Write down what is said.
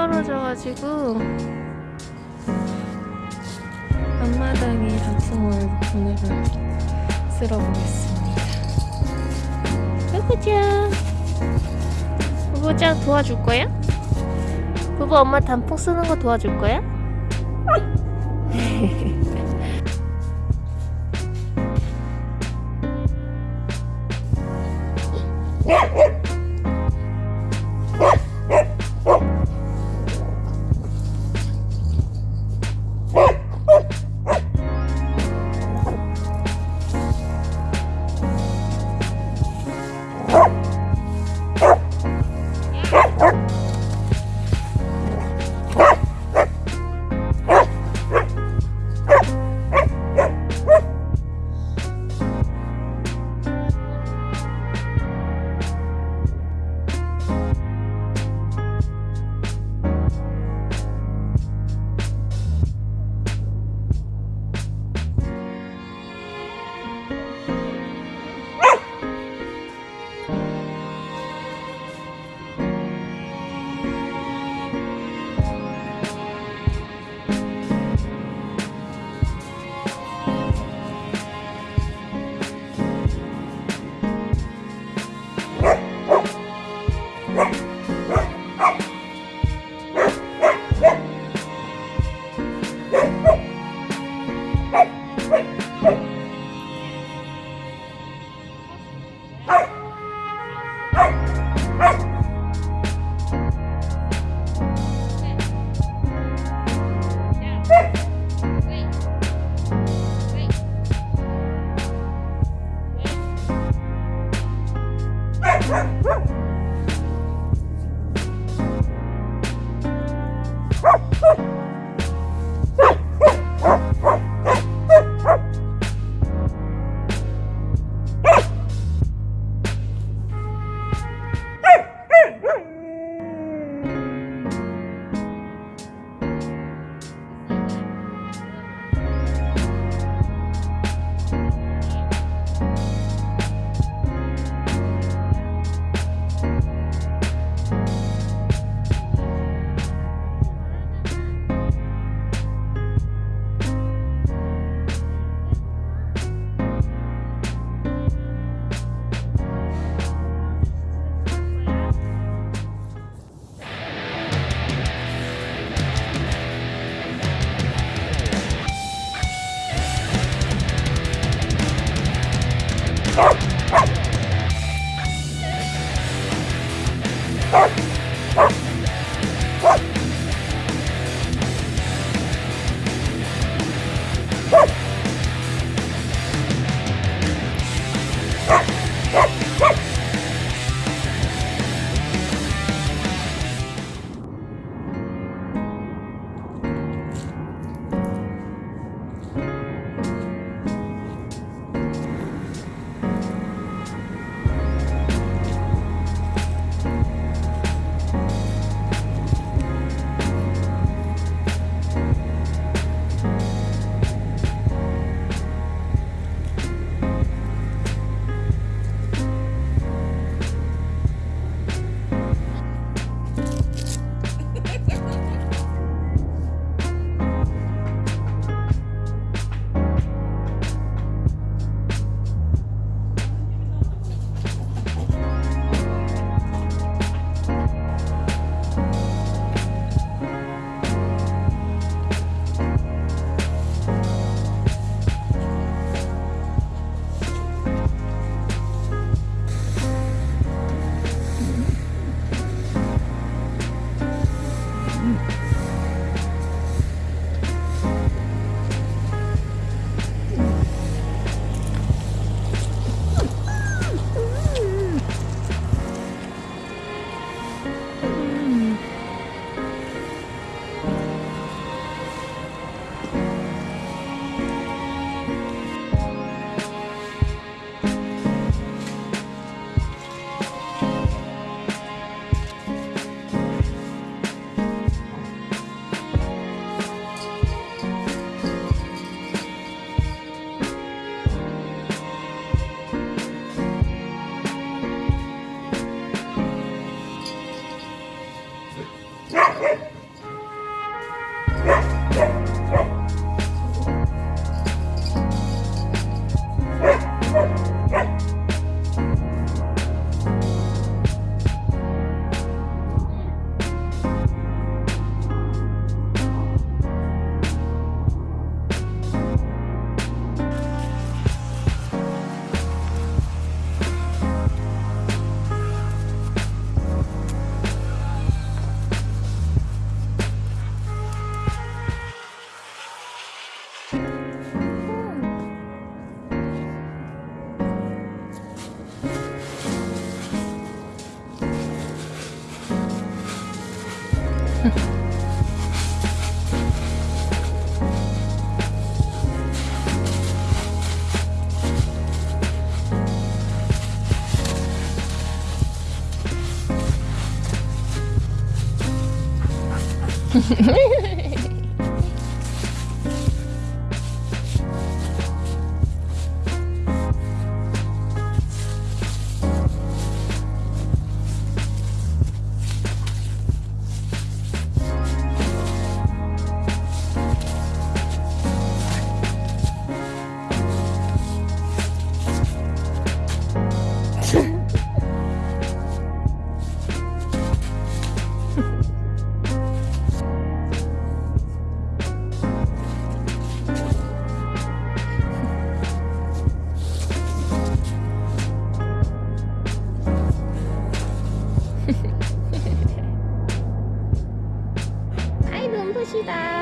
떨어져가지고 앞마당에 단풍을 오늘은 쓸어보겠습니다. 부부짱, 부부짱 도와줄 거야? 부부 엄마 단풍 쓰는 거 도와줄 거야? Mm-hmm. Bye.